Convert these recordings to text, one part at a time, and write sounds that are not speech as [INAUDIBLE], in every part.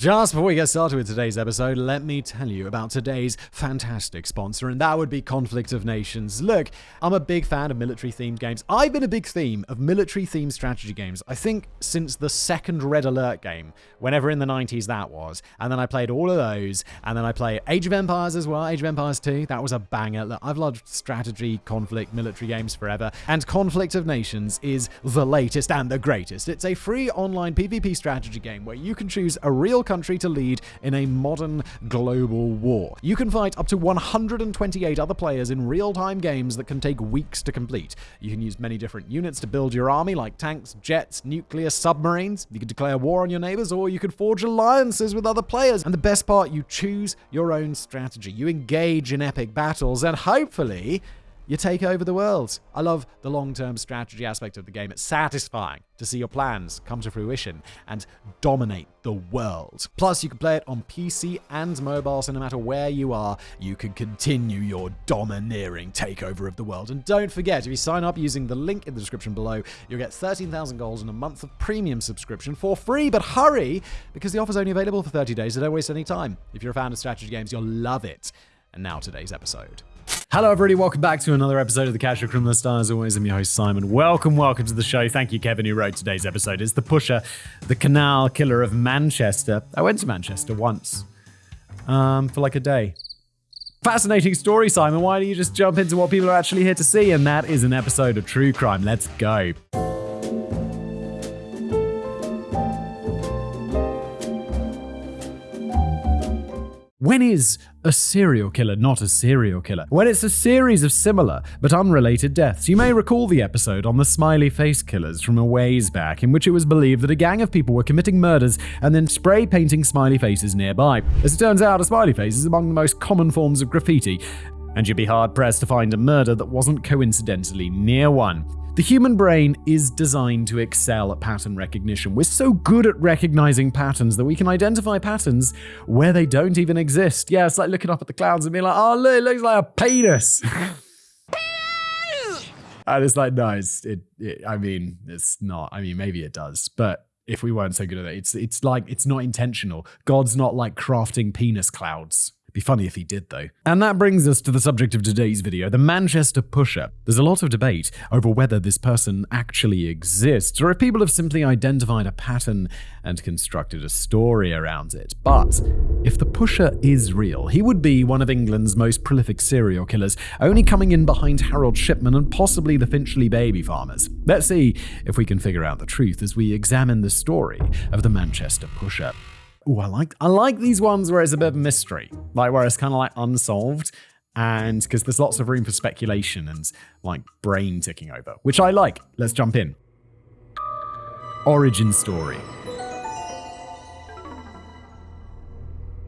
Just before we get started with today's episode, let me tell you about today's fantastic sponsor, and that would be Conflict of Nations. Look, I'm a big fan of military themed games. I've been a big theme of military themed strategy games, I think, since the second Red Alert game, whenever in the 90s that was. And then I played all of those, and then I played Age of Empires as well, Age of Empires 2. That was a banger. Look, I've loved strategy, conflict, military games forever, and Conflict of Nations is the latest and the greatest. It's a free online PvP strategy game where you can choose a real country to lead in a modern global war. You can fight up to 128 other players in real time games that can take weeks to complete. You can use many different units to build your army, like tanks, jets, nuclear submarines. You can declare war on your neighbors, or you can forge alliances with other players. And the best part, you choose your own strategy. You engage in epic battles, and hopefully, you take over the world. I love the long term strategy aspect of the game. It's satisfying to see your plans come to fruition and dominate the world. Plus, you can play it on PC and mobile, so no matter where you are, you can continue your domineering takeover of the world. And don't forget, if you sign up using the link in the description below, you'll get 13,000 gold and a month of premium subscription for free. But hurry, because the offer's only available for 30 days, so don't waste any time. If you're a fan of strategy games, you'll love it. And now, today's episode. Hello, everybody. Welcome back to another episode of the Casual Criminalist. As always, I'm your host, Simon. Welcome, welcome to the show. Thank you, Kevin, who wrote today's episode. It's the pusher, the canal killer of Manchester. I went to Manchester once um, for like a day. Fascinating story, Simon. Why don't you just jump into what people are actually here to see? And that is an episode of True Crime. Let's go. When is a serial killer not a serial killer? When it's a series of similar but unrelated deaths. You may recall the episode on the smiley face killers from a ways back, in which it was believed that a gang of people were committing murders and then spray painting smiley faces nearby. As it turns out, a smiley face is among the most common forms of graffiti, and you'd be hard pressed to find a murder that wasn't coincidentally near one. The human brain is designed to excel at pattern recognition. We're so good at recognizing patterns that we can identify patterns where they don't even exist. Yeah, it's like looking up at the clouds and being like, oh, look, it looks like a penis. [LAUGHS] and it's like, no, it's, it, it, I mean, it's not. I mean, maybe it does, but if we weren't so good at it, it's, it's like, it's not intentional. God's not like crafting penis clouds. Be funny if he did, though. And that brings us to the subject of today's video the Manchester Pusher. There's a lot of debate over whether this person actually exists, or if people have simply identified a pattern and constructed a story around it. But if the Pusher is real, he would be one of England's most prolific serial killers, only coming in behind Harold Shipman and possibly the Finchley baby farmers. Let's see if we can figure out the truth as we examine the story of the Manchester Pusher. Ooh, I like I like these ones where it's a bit of a mystery, like where it's kind of like unsolved, and because there's lots of room for speculation and like brain ticking over, which I like. Let's jump in. Origin story.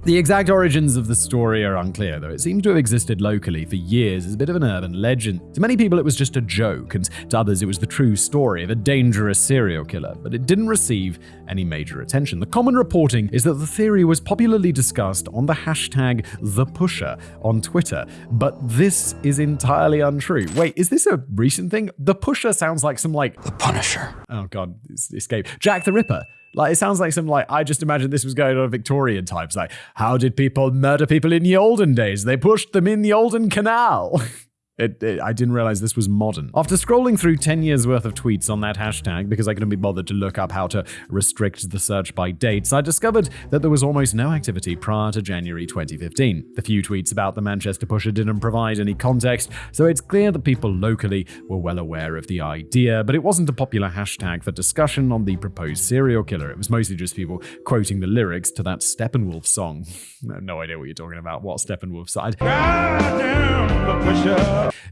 The exact origins of the story are unclear, though it seems to have existed locally for years as a bit of an urban legend. To many people, it was just a joke, and to others, it was the true story of a dangerous serial killer, but it didn't receive any major attention. The common reporting is that the theory was popularly discussed on the hashtag ThePusher on Twitter, but this is entirely untrue. Wait, is this a recent thing? The Pusher sounds like some like. The Punisher. Oh god, escape. Jack the Ripper. Like it sounds like some like I just imagine this was going on Victorian times. Like, how did people murder people in the olden days? They pushed them in the olden canal. [LAUGHS] It, it, I didn't realize this was modern. After scrolling through 10 years worth of tweets on that hashtag, because I couldn't be bothered to look up how to restrict the search by dates, I discovered that there was almost no activity prior to January 2015. The few tweets about the Manchester Pusher didn't provide any context, so it's clear that people locally were well aware of the idea, but it wasn't a popular hashtag for discussion on the proposed serial killer. It was mostly just people quoting the lyrics to that Steppenwolf song. [LAUGHS] no idea what you're talking about. What Steppenwolf side?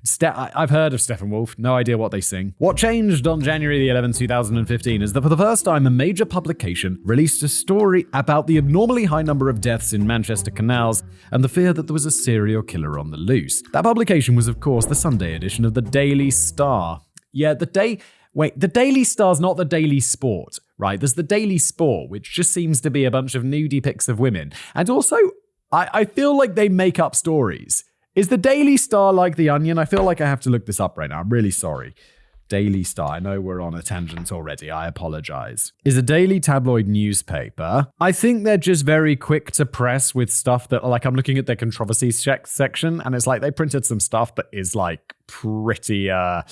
Ste- I've heard of Steppenwolf, no idea what they sing. What changed on January the 11th, 2015 is that for the first time, a major publication released a story about the abnormally high number of deaths in Manchester canals and the fear that there was a serial killer on the loose. That publication was, of course, the Sunday edition of the Daily Star. Yeah, the day. Wait, the Daily Star's not the Daily Sport, right? There's the Daily Sport, which just seems to be a bunch of nudie pics of women. And also, I, I feel like they make up stories. Is the Daily Star like the Onion? I feel like I have to look this up right now. I'm really sorry. Daily Star. I know we're on a tangent already. I apologize. Is a daily tabloid newspaper. I think they're just very quick to press with stuff that, like, I'm looking at their controversy section, and it's like they printed some stuff that is like pretty, uh,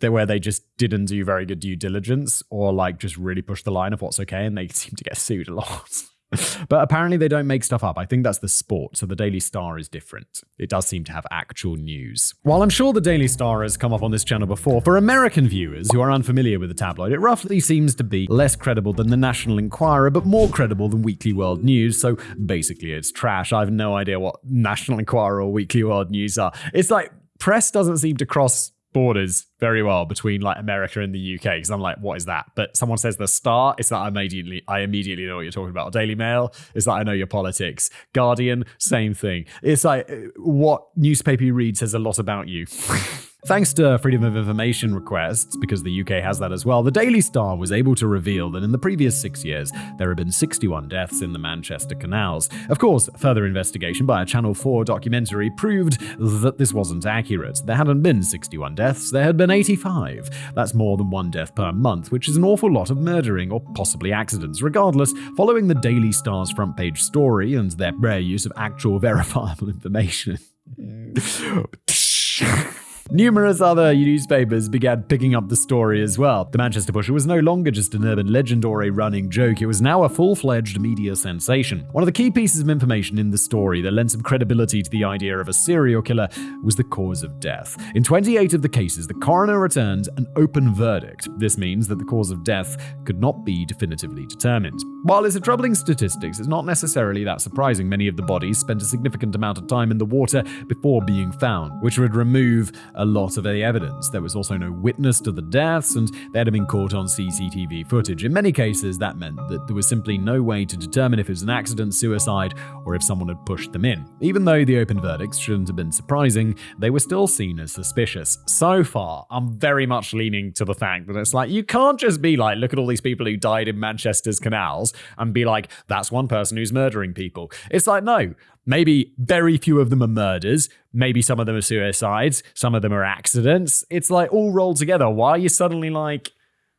where they just didn't do very good due diligence or like just really push the line of what's okay and they seem to get sued a lot. [LAUGHS] [LAUGHS] but apparently they don't make stuff up. I think that's the sport. So the Daily Star is different. It does seem to have actual news. While I'm sure the Daily Star has come up on this channel before, for American viewers who are unfamiliar with the tabloid, it roughly seems to be less credible than the National Enquirer, but more credible than Weekly World News. So basically it's trash. I have no idea what National Enquirer or Weekly World News are. It's like press doesn't seem to cross borders very well between like America and the UK because I'm like, what is that? But someone says the Star, it's that I immediately I immediately know what you're talking about. Daily Mail, is that I know your politics. Guardian, same thing. It's like uh, what newspaper you read says a lot about you. [LAUGHS] Thanks to Freedom of Information requests, because the UK has that as well, the Daily Star was able to reveal that in the previous six years, there have been 61 deaths in the Manchester canals. Of course, further investigation by a Channel 4 documentary proved that this wasn't accurate. There hadn't been 61 deaths, there had been 85. That's more than one death per month, which is an awful lot of murdering or possibly accidents. Regardless, following the Daily Star's front page story and their rare use of actual [LAUGHS] verifiable information. Mm. [LAUGHS] Numerous other newspapers began picking up the story as well. The Manchester Pusher was no longer just an urban legend or a running joke, it was now a full fledged media sensation. One of the key pieces of information in the story that lent some credibility to the idea of a serial killer was the cause of death. In 28 of the cases, the coroner returned an open verdict. This means that the cause of death could not be definitively determined. While it's a troubling statistic, it's not necessarily that surprising. Many of the bodies spent a significant amount of time in the water before being found, which would remove a lot of the evidence. There was also no witness to the deaths, and they had been caught on CCTV footage. In many cases, that meant that there was simply no way to determine if it was an accident, suicide, or if someone had pushed them in. Even though the open verdicts shouldn't have been surprising, they were still seen as suspicious. So far, I'm very much leaning to the fact that it's like, you can't just be like, look at all these people who died in Manchester's canals and be like, that's one person who's murdering people. It's like, no, Maybe very few of them are murders. Maybe some of them are suicides. Some of them are accidents. It's like all rolled together. Why are you suddenly like,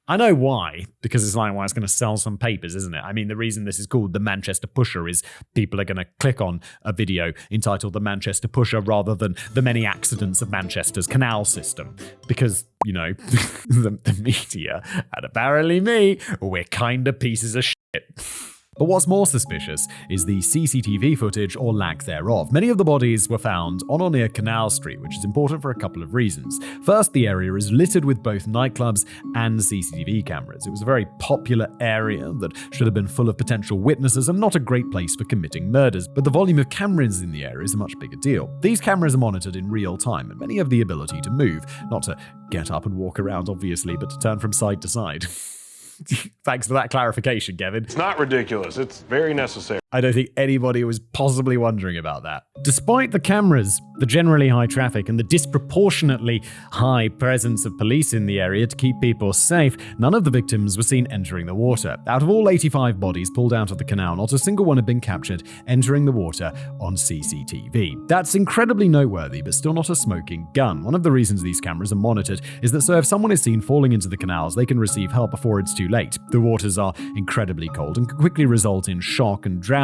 I know why, because it's like, why well, it's going to sell some papers, isn't it? I mean, the reason this is called the Manchester Pusher is people are going to click on a video entitled The Manchester Pusher rather than The Many Accidents of Manchester's Canal System. Because, you know, [LAUGHS] the, the media, and apparently me, we're kind of pieces of shit. [LAUGHS] But what's more suspicious is the CCTV footage or lack thereof. Many of the bodies were found on or near Canal Street, which is important for a couple of reasons. First, the area is littered with both nightclubs and CCTV cameras. It was a very popular area that should have been full of potential witnesses and not a great place for committing murders. But the volume of cameras in the area is a much bigger deal. These cameras are monitored in real time, and many have the ability to move, not to get up and walk around, obviously, but to turn from side to side. [LAUGHS] [LAUGHS] Thanks for that clarification, Kevin. It's not ridiculous. It's very necessary. I don't think anybody was possibly wondering about that. Despite the cameras, the generally high traffic, and the disproportionately high presence of police in the area to keep people safe, none of the victims were seen entering the water. Out of all 85 bodies pulled out of the canal, not a single one had been captured entering the water on CCTV. That's incredibly noteworthy, but still not a smoking gun. One of the reasons these cameras are monitored is that so if someone is seen falling into the canals, they can receive help before it's too late. The waters are incredibly cold and can quickly result in shock and drowning,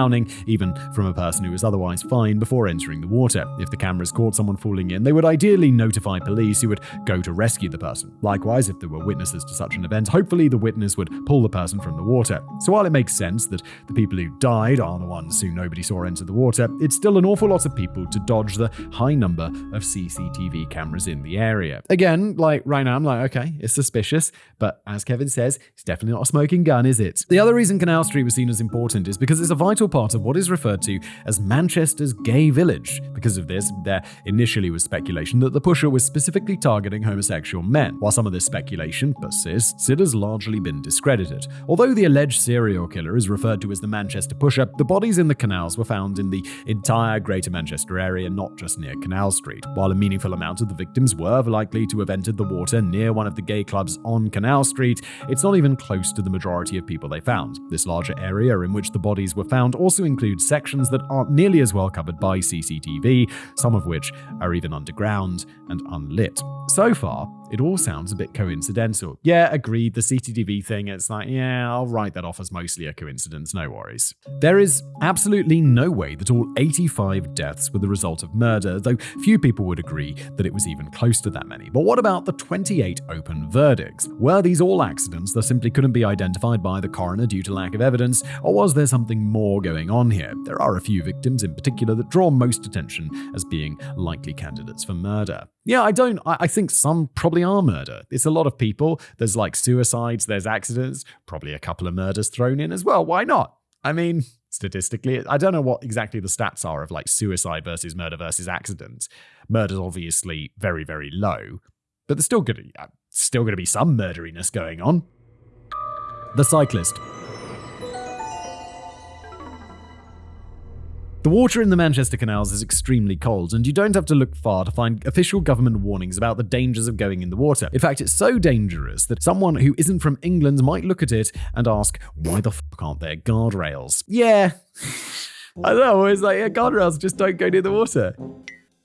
even from a person who is otherwise fine before entering the water. If the cameras caught someone falling in, they would ideally notify police who would go to rescue the person. Likewise, if there were witnesses to such an event, hopefully the witness would pull the person from the water. So while it makes sense that the people who died are the ones who nobody saw enter the water, it's still an awful lot of people to dodge the high number of CCTV cameras in the area. Again, like right now, I'm like, okay, it's suspicious, but as Kevin says, it's definitely not a smoking gun, is it? The other reason Canal Street was seen as important is because it's a vital part of what is referred to as Manchester's gay village. Because of this, there initially was speculation that the pusher was specifically targeting homosexual men. While some of this speculation persists, it has largely been discredited. Although the alleged serial killer is referred to as the Manchester pusher, the bodies in the canals were found in the entire Greater Manchester area, not just near Canal Street. While a meaningful amount of the victims were likely to have entered the water near one of the gay clubs on Canal Street, it's not even close to the majority of people they found. This larger area in which the bodies were found also includes sections that aren't nearly as well covered by CCTV, some of which are even underground and unlit. So far, it all sounds a bit coincidental. Yeah, agreed, the CCTV thing, it's like, yeah, I'll write that off as mostly a coincidence, no worries. There is absolutely no way that all 85 deaths were the result of murder, though few people would agree that it was even close to that many. But what about the 28 open verdicts? Were these all accidents that simply couldn't be identified by the coroner due to lack of evidence, or was there something more going on here? There are a few victims in particular that draw most attention as being likely candidates for murder. Yeah, I don't. I, think some probably are murder. It's a lot of people. There's like suicides, there's accidents, probably a couple of murders thrown in as well. Why not? I mean, statistically, I don't know what exactly the stats are of like suicide versus murder versus accident. Murder's obviously very, very low, but there's still going to uh, still going to be some murderiness going on. The cyclist The water in the Manchester canals is extremely cold, and you don't have to look far to find official government warnings about the dangers of going in the water. In fact, it's so dangerous that someone who isn't from England might look at it and ask, why the fuck aren't there guardrails? Yeah. [LAUGHS] I don't know, it's like, yeah, guardrails just don't go near the water.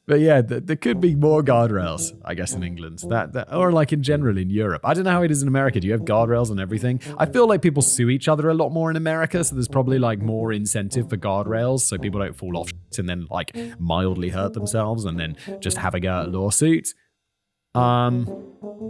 But yeah, th- there could be more guardrails, I guess, in England. That, that, or like in general in Europe. I don't know how it is in America. Do you have guardrails on everything? I feel like people sue each other a lot more in America, so there's probably like more incentive for guardrails, so people don't fall off and then like mildly hurt themselves and then just have a lawsuit. Um,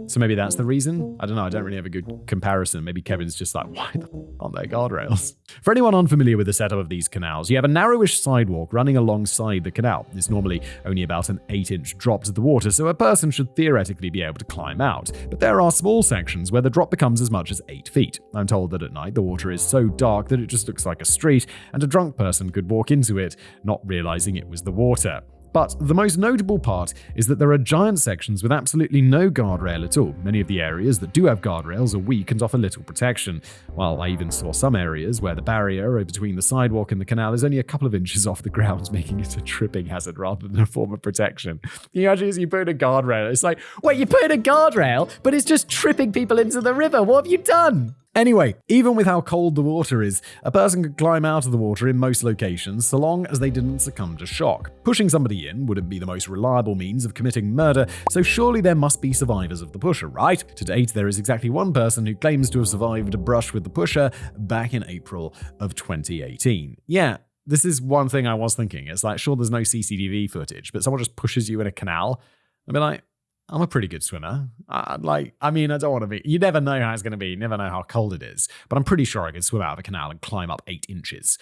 so maybe that's the reason. I don't know. I don't really have a good comparison. Maybe Kevin's just like, why the aren't there guardrails? [LAUGHS] For anyone unfamiliar with the setup of these canals, you have a narrowish sidewalk running alongside the canal. It's normally only about an 8 inch drop to the water, so a person should theoretically be able to climb out. But there are small sections where the drop becomes as much as 8 feet. I'm told that at night the water is so dark that it just looks like a street, and a drunk person could walk into it, not realizing it was the water. But the most notable part is that there are giant sections with absolutely no guardrail at all. Many of the areas that do have guardrails are weak and offer little protection, while I even saw some areas where the barrier between the sidewalk and the canal is only a couple of inches [LAUGHS] off the ground, [LAUGHS] making it a tripping hazard rather than a form of protection. You actually you put in a guardrail, it's like, wait, you put in a guardrail, but it's just tripping people into the river. What have you done? Anyway, even with how cold the water is, a person could climb out of the water in most locations so long as they didn't succumb to shock. Pushing somebody in wouldn't be the most reliable means of committing murder, so surely there must be survivors of the pusher, right? To date, there is exactly one person who claims to have survived a brush with the pusher back in April of 2018. Yeah, this is one thing I was thinking. It's like, sure, there's no CCTV footage, but someone just pushes you in a canal. I'd be like, I'm a pretty good swimmer. I, like, I mean, I don't want to be. You never know how it's going to be. You never know how cold it is. But I'm pretty sure I could swim out of a canal and climb up eight inches.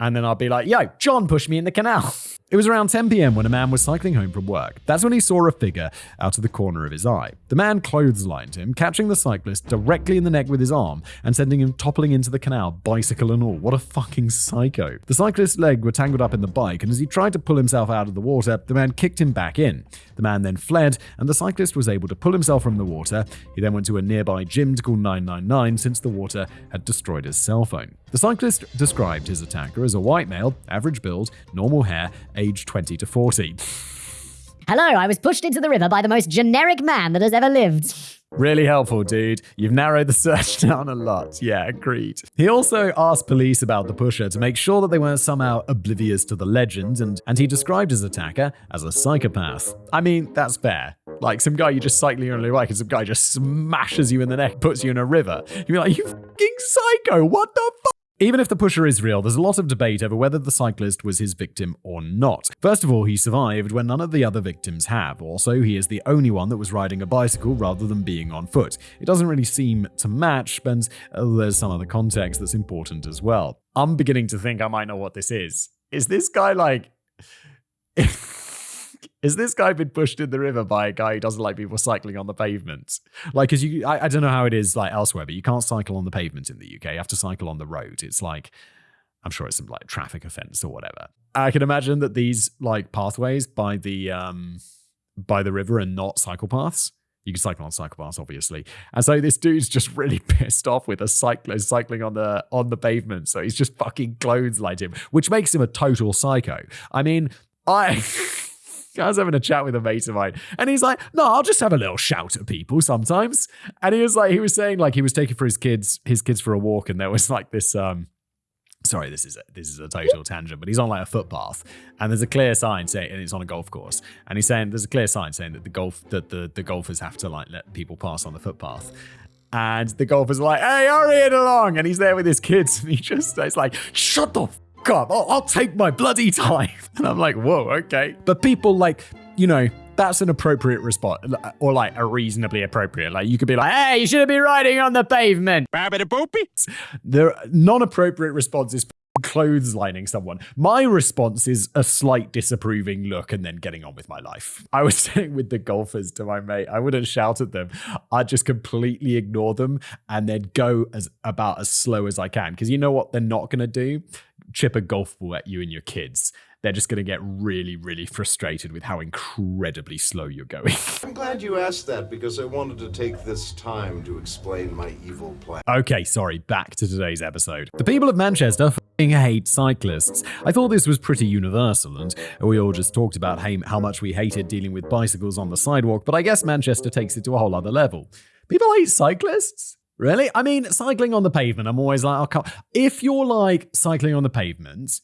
And then I'll be like, yo, John pushed me in the canal. It was around 10 pm when a man was cycling home from work. That's when he saw a figure out of the corner of his eye. The man clotheslined him, catching the cyclist directly in the neck with his arm and sending him toppling into the canal, bicycle and all. What a fucking psycho. The cyclist's leg were tangled up in the bike, and as he tried to pull himself out of the water, the man kicked him back in. The man then fled, and the cyclist was able to pull himself from the water. He then went to a nearby gym to call 999 since the water had destroyed his cell phone. The cyclist described his attacker as a white male, average build, normal hair, age 20 to 40. Hello, I was pushed into the river by the most generic man that has ever lived. Really helpful, dude. You've narrowed the search [LAUGHS] down a lot. Yeah, agreed. He also asked police about the pusher to make sure that they weren't somehow oblivious to the legend, and, and he described his attacker as a psychopath. I mean, that's fair. Like some guy you just cycling on your bike and some guy just smashes you in the neck, puts you in a river. You'd be like, you fucking psycho, what the fuck? Even if the pusher is real, there's a lot of debate over whether the cyclist was his victim or not. First of all, he survived when none of the other victims have. Also, he is the only one that was riding a bicycle rather than being on foot. It doesn't really seem to match, but uh, there's some other context that's important as well. I'm beginning to think I might know what this is. Is this guy like. [LAUGHS] Is this guy been pushed in the river by a guy who doesn't like people cycling on the pavement? Like, because you, I, I don't know how it is like elsewhere, but you can't cycle on the pavement in the UK. You have to cycle on the road. It's like, I'm sure it's some like traffic offense or whatever. I can imagine that these like pathways by the um by the river are not cycle paths. You can cycle on cycle paths, obviously. And so this dude's just really [LAUGHS] pissed off with a cyclist cycling on the on the pavement. So he's just fucking clotheslined him, which makes him a total psycho. I mean, I [LAUGHS] I was having a chat with a mate of mine, and he's like, "No, I'll just have a little shout at people sometimes." And he was like, he was saying like he was taking for his kids, his kids for a walk, and there was like this um sorry, this is a, this is a total tangent, but he's on like a footpath, and there's a clear sign saying, and it's on a golf course, and he's saying there's a clear sign saying that the golf that the the golfers have to like let people pass on the footpath. And the golfer's are like, "Hey, hurry it along!" And he's there with his kids, and he just it's like, "Shut the up! I'll, I'll take my bloody time." [LAUGHS] And I'm like, "Whoa, okay." But people like, you know, that's an appropriate response, or like a reasonably appropriate. Like you could be like, "Hey, you shouldn't be riding on the pavement." The non-appropriate response is clotheslining someone. My response is a slight disapproving look and then getting on with my life. I was [LAUGHS] saying with the golfers to my mate, I wouldn't shout at them. I'd just completely ignore them and then go as about as slow as I can. Because you know what they're not going to do? Chip a golf ball at you and your kids they're just going to get really, really frustrated with how incredibly slow you're going. [LAUGHS] I'm glad you asked that because I wanted to take this time to explain my evil plan. Okay, sorry, back to today's episode. The people of Manchester f***ing hate cyclists. I thought this was pretty universal, and we all just talked about how much we hated dealing with bicycles on the sidewalk, but I guess Manchester takes it to a whole other level. People hate cyclists? Really? I mean, cycling on the pavement, I'm always like, oh, if you're like cycling on the pavement,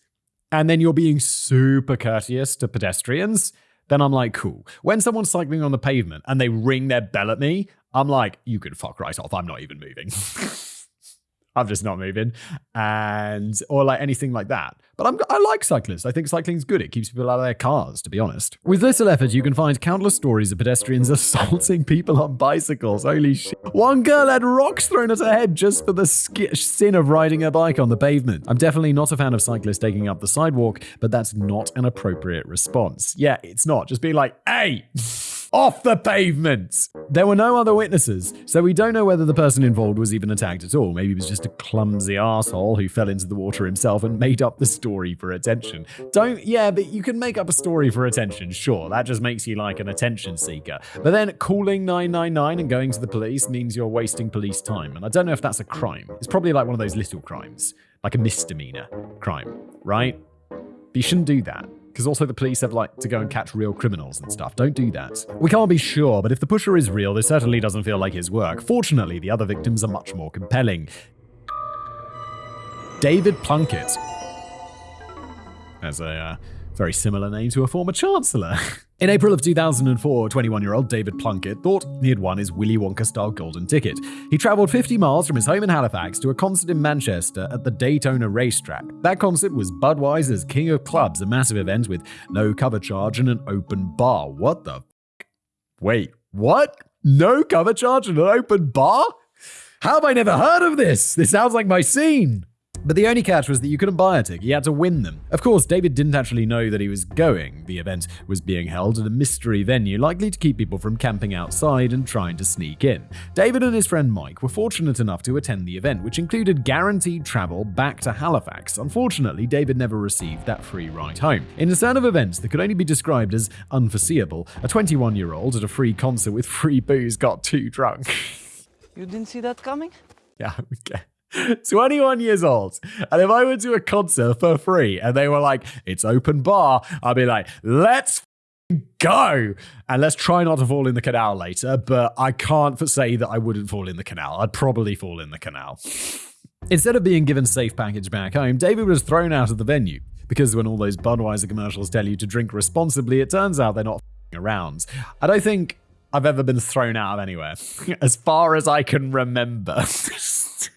and then you're being super courteous to pedestrians, then I'm like, cool. When someone's cycling on the pavement and they ring their bell at me, I'm like, you can fuck right off. I'm not even moving. [LAUGHS] I'm just not moving, and or like anything like that. But I'm, I like cyclists. I think cycling's good. It keeps people out of their cars, to be honest. With little effort, you can find countless stories of pedestrians [LAUGHS] assaulting people on bicycles. Holy shit! One girl had rocks thrown at her head just for the sin of riding her bike on the pavement. I'm definitely not a fan of cyclists taking up the sidewalk, but that's not an appropriate response. Yeah, it's not. Just being like, hey [LAUGHS] off the pavement. There were no other witnesses, so we don't know whether the person involved was even attacked at all. Maybe he was just a clumsy asshole who fell into the water himself and made up the story for attention. Don't, yeah, but you can make up a story for attention, sure. That just makes you like an attention seeker. But then calling 999 and going to the police means you're wasting police time. And I don't know if that's a crime. It's probably like one of those little crimes, like a misdemeanor crime, right? But you shouldn't do that because also the police have like to go and catch real criminals and stuff. Don't do that. We can't be sure, but if the pusher is real, this certainly doesn't feel like his work. Fortunately, the other victims are much more compelling. David Plunkett. As a uh, very similar name to a former chancellor. [LAUGHS] In April of 2004, 21 year old David Plunkett thought he had won his Willy Wonka style golden ticket. He travelled 50 miles from his home in Halifax to a concert in Manchester at the Daytona racetrack. That concert was Budweiser's King of Clubs, a massive event with no cover charge and an open bar. What the? F- Wait, what? No cover charge and an open bar? How have I never heard of this? This sounds like my scene. But the only catch was that you couldn't buy a ticket, you had to win them. Of course, David didn't actually know that he was going. The event was being held at a mystery venue, likely to keep people from camping outside and trying to sneak in. David and his friend Mike were fortunate enough to attend the event, which included guaranteed travel back to Halifax. Unfortunately, David never received that free ride home. In a turn of events that could only be described as unforeseeable, a 21 year old at a free concert with free booze got too drunk. [LAUGHS] You didn't see that coming? Yeah, [LAUGHS] okay. [LAUGHS] 21 years old. And if I went to a concert for free and they were like, it's open bar, I'd be like, let's go. And let's try not to fall in the canal later. But I can't say that I wouldn't fall in the canal. I'd probably fall in the canal. Instead of being given safe package back home, David was thrown out of the venue. Because when all those Budweiser commercials tell you to drink responsibly, it turns out they're not around. I don't think I've ever been thrown out of anywhere, [LAUGHS] as far as I can remember. [LAUGHS]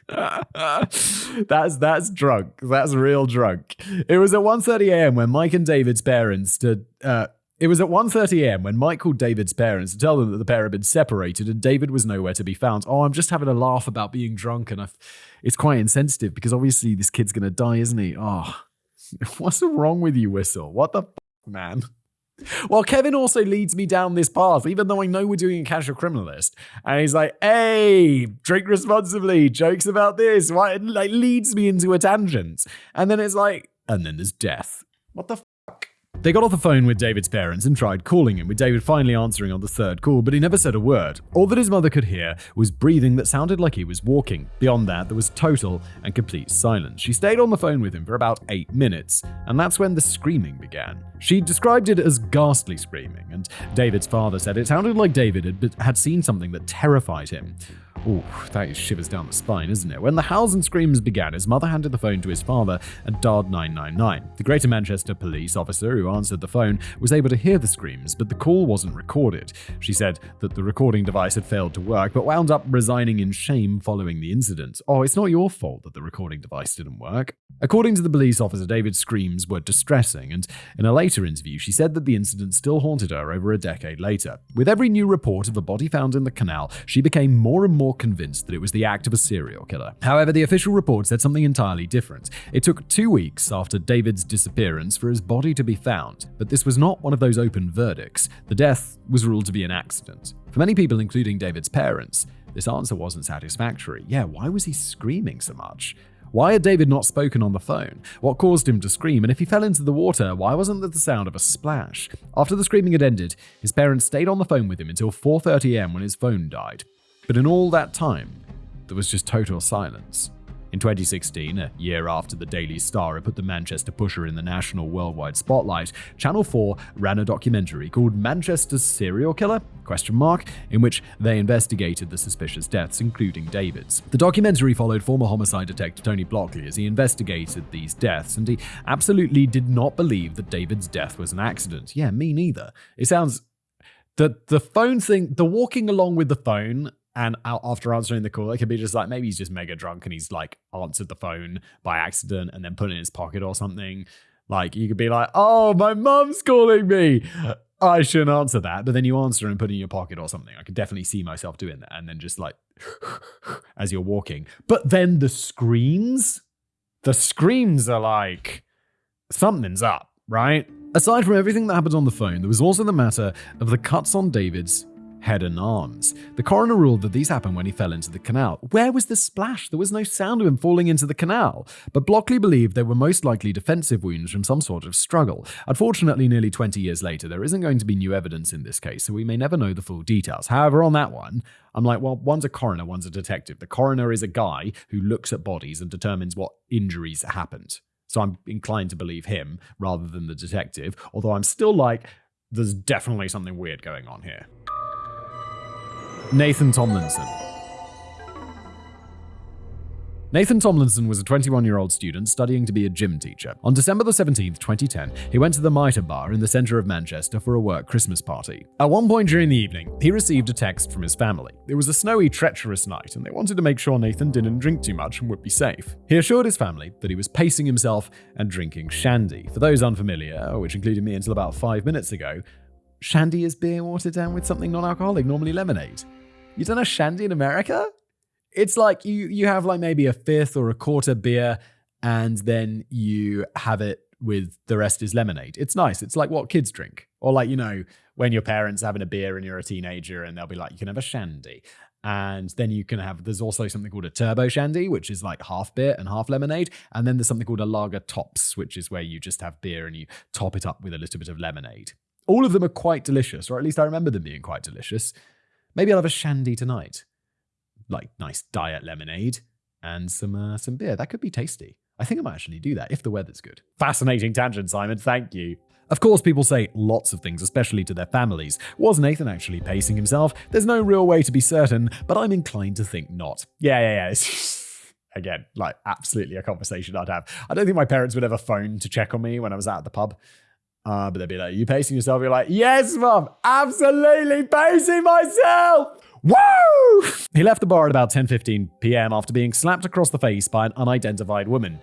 [LAUGHS] that's that's drunk. That's real drunk. It was at 1:30 a.m. when Mike and David's parents stood. Uh, it was at 1:30 a.m. when Mike called David's parents to tell them that the pair had been separated and David was nowhere to be found. Oh, I'm just having a laugh about being drunk, and I've, it's quite insensitive because obviously this kid's gonna die, isn't he? Oh, [LAUGHS] what's wrong with you, Whistler? What the f- man? Well, Kevin also leads me down this path, even though I know we're doing a casual criminalist. And he's like, hey, drink responsibly, jokes about this. Why like leads me into a tangent. And then it's like, and then there's death. What the they got off the phone with David's parents and tried calling him, with David finally answering on the third call, but he never said a word. All that his mother could hear was breathing that sounded like he was walking. Beyond that, there was total and complete silence. She stayed on the phone with him for about eight minutes, and that's when the screaming began. She described it as ghastly screaming, and David's father said it sounded like David had, had seen something that terrified him. Ooh, that shivers down the spine, isn't it? When the howls and screams began, his mother handed the phone to his father and dialed 999. The Greater Manchester police officer who answered the phone was able to hear the screams, but the call wasn't recorded. She said that the recording device had failed to work, but wound up resigning in shame following the incident. Oh, it's not your fault that the recording device didn't work. According to the police officer, David's screams were distressing, and in a later interview, she said that the incident still haunted her over a decade later. With every new report of a body found in the canal, she became more and more convinced that it was the act of a serial killer. However, the official report said something entirely different. It took two weeks after David's disappearance for his body to be found, but this was not one of those open verdicts. The death was ruled to be an accident. For many people, including David's parents, this answer wasn't satisfactory. Yeah, why was he screaming so much? Why had David not spoken on the phone? What caused him to scream? And if he fell into the water, why wasn't there the sound of a splash? After the screaming had ended, his parents stayed on the phone with him until 4:30 a.m. when his phone died. But in all that time, there was just total silence. In 2016, a year after the Daily Star had put the Manchester pusher in the national worldwide spotlight, Channel 4 ran a documentary called Manchester's Serial Killer? Question mark, in which they investigated the suspicious deaths, including David's. The documentary followed former homicide detective Tony Blockley as he investigated these deaths, and he absolutely did not believe that David's death was an accident. Yeah, me neither. It sounds the the phone thing, the walking along with the phone and after answering the call, it could be just like maybe he's just mega drunk and he's like answered the phone by accident and then put it in his pocket or something. Like you could be like, "Oh, my mum's calling me." I shouldn't answer that, but then you answer and put it in your pocket or something. I could definitely see myself doing that, and then just like [LAUGHS] as you're walking. But then the screams, the screams are like something's up, right? Aside from everything that happened on the phone, there was also the matter of the cuts on David's head and arms. The coroner ruled that these happened when he fell into the canal. Where was the splash? There was no sound of him falling into the canal. But Blockley believed they were most likely defensive wounds from some sort of struggle. Unfortunately, nearly 20 years later, there isn't going to be new evidence in this case, so we may never know the full details. However, on that one, I'm like, well, one's a coroner, one's a detective. The coroner is a guy who looks at bodies and determines what injuries happened. So I'm inclined to believe him rather than the detective, although I'm still like, there's definitely something weird going on here. Nathan Tomlinson. Nathan Tomlinson was a 21 year old student studying to be a gym teacher. On December the 17th, 2010, he went to the Mitre Bar in the centre of Manchester for a work Christmas party. At one point during the evening, he received a text from his family. It was a snowy, treacherous night, and they wanted to make sure Nathan didn't drink too much and would be safe. He assured his family that he was pacing himself and drinking shandy. For those unfamiliar, which included me until about five minutes ago, shandy is beer watered down with something non alcoholic, normally lemonade. You don't know shandy in America? It's like you you have like maybe a fifth or a quarter beer, and then you have it with the rest is lemonade. It's nice. It's like what kids drink, or like you know when your parents having a beer and you're a teenager, and they'll be like, you can have a shandy. And then you can have, there's also something called a turbo shandy, which is like half beer and half lemonade. And then there's something called a lager tops, which is where you just have beer and you top it up with a little bit of lemonade. All of them are quite delicious, or at least I remember them being quite delicious. Maybe I'll have a shandy tonight. Like nice diet lemonade and some uh, some beer. That could be tasty. I think I might actually do that if the weather's good. Fascinating tangent, Simon. Thank you. Of course, people say lots of things, especially to their families. Was Nathan actually pacing himself? There's no real way to be certain, but I'm inclined to think not. Yeah, yeah, yeah. [LAUGHS] Again, like absolutely a conversation I'd have. I don't think my parents would ever phone to check on me when I was out at the pub. Uh, but they'd be like, you pacing yourself? You're like, yes, mom, absolutely pacing myself. Woo! He left the bar at about 10:15 p.m. after being slapped across the face by an unidentified woman.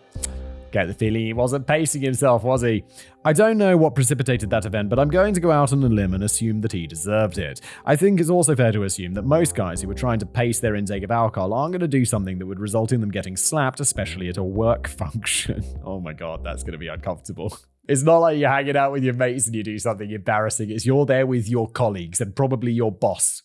Get the feeling he wasn't pacing himself, was he? I don't know what precipitated that event, but I'm going to go out on a limb and assume that he deserved it. I think it's also fair to assume that most guys who were trying to pace their intake of alcohol aren't going to do something that would result in them getting slapped, especially at a work [LAUGHS] function. Oh my god, that's going to be uncomfortable. It's not like you're hanging out with your mates and you do something embarrassing. It's you're there with your colleagues and probably your boss.